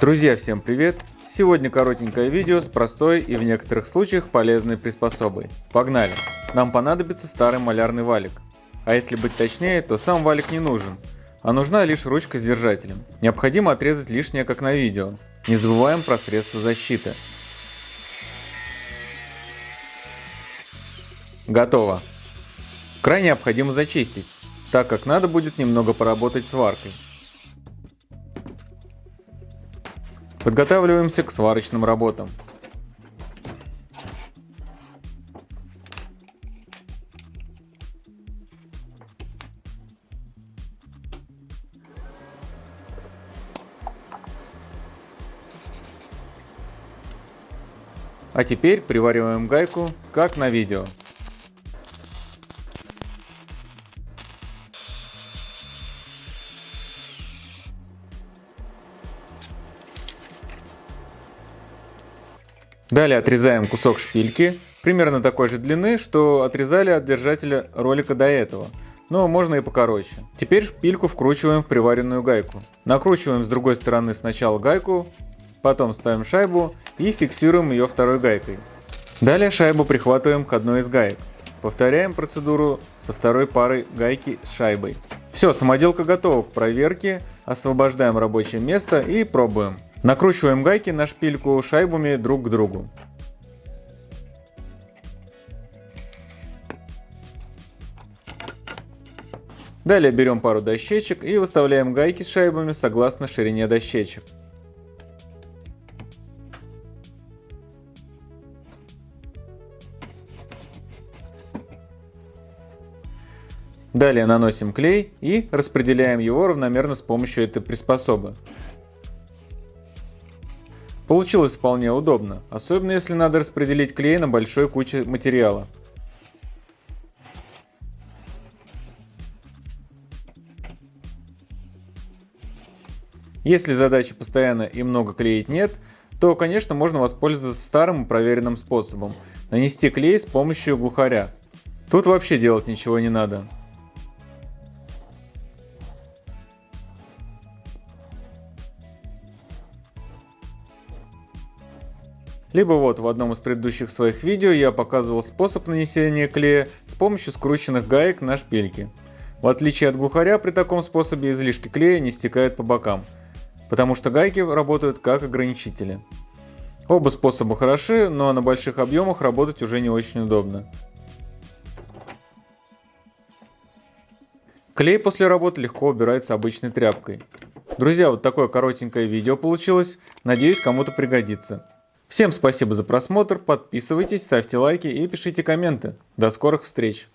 Друзья, всем привет! Сегодня коротенькое видео с простой и в некоторых случаях полезной приспособой. Погнали! Нам понадобится старый малярный валик. А если быть точнее, то сам валик не нужен, а нужна лишь ручка с держателем. Необходимо отрезать лишнее, как на видео. Не забываем про средства защиты. Готово. Край необходимо зачистить, так как надо будет немного поработать с Подготавливаемся к сварочным работам. А теперь привариваем гайку, как на видео. Далее отрезаем кусок шпильки, примерно такой же длины, что отрезали от держателя ролика до этого, но можно и покороче. Теперь шпильку вкручиваем в приваренную гайку. Накручиваем с другой стороны сначала гайку, потом ставим шайбу и фиксируем ее второй гайкой. Далее шайбу прихватываем к одной из гаек. Повторяем процедуру со второй парой гайки с шайбой. Все, самоделка готова к проверке, освобождаем рабочее место и пробуем. Накручиваем гайки на шпильку шайбами друг к другу. Далее берем пару дощечек и выставляем гайки с шайбами согласно ширине дощечек. Далее наносим клей и распределяем его равномерно с помощью этой приспособы. Получилось вполне удобно, особенно если надо распределить клей на большой куче материала. Если задачи постоянно и много клеить нет, то, конечно, можно воспользоваться старым и проверенным способом – нанести клей с помощью глухаря. Тут вообще делать ничего не надо. Либо вот в одном из предыдущих своих видео я показывал способ нанесения клея с помощью скрученных гаек на шпильки. В отличие от глухаря, при таком способе излишки клея не стекают по бокам, потому что гайки работают как ограничители. Оба способа хороши, но на больших объемах работать уже не очень удобно. Клей после работы легко убирается обычной тряпкой. Друзья, вот такое коротенькое видео получилось, надеюсь кому-то пригодится. Всем спасибо за просмотр, подписывайтесь, ставьте лайки и пишите комменты. До скорых встреч!